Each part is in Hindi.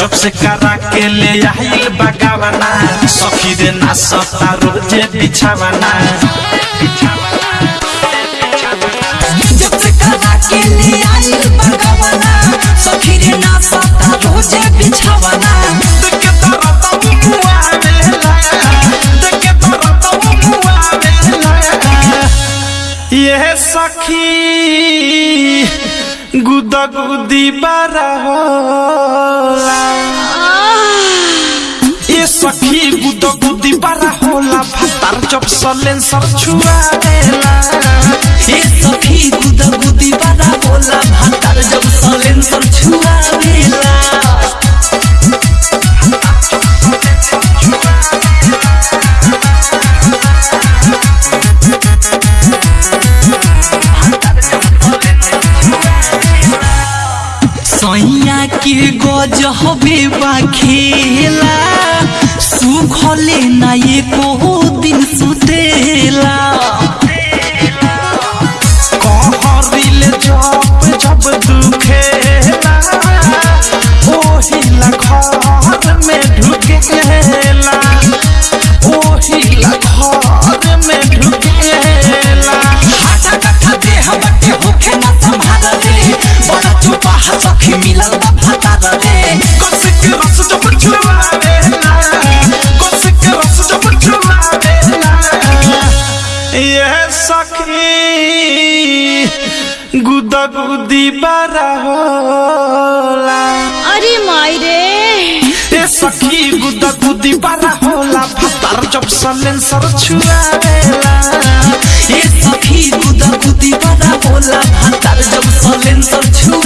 के ले आइल बगावना सखी रे ना सता रोज़े बिछावना जब से करा के ले आई बगवना सखी रे ना सता रोज़े बिछावना देखे तोरा तो मुआ देला देखे तोरा तो मुआ देला ये सखी गुदा गुदी बारा होला ये सखी गुदा गुदी बारा होला भातार जब सलेंसर छुआ देला ए सैया के गज हबे बा खेला? सुखले ना को दिन सुतेला। ये सखी गुदा गुदी बारा होला अरे माई रे ए सखी गुदा गुदी बारा होला भातार जब सलेंसर छुआवेला। ए सखी गुदा गुदी बड़ा बोला भातार जब सलेंसर छुआवेला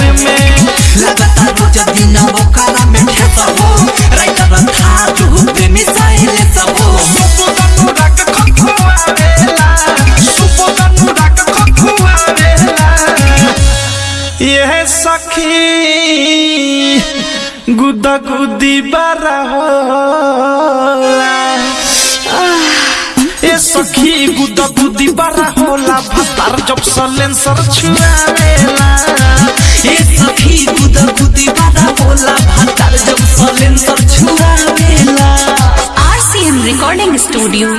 यह सखी गुदा गुदी बारा होला ए सखी गुदा गुदी बारा होला भातार जब सलेंसर छुआवेला। ए सखी गुदा गुदी बड़ा बोला भातार जब सलेंसर छुआवेला। RCM recording studio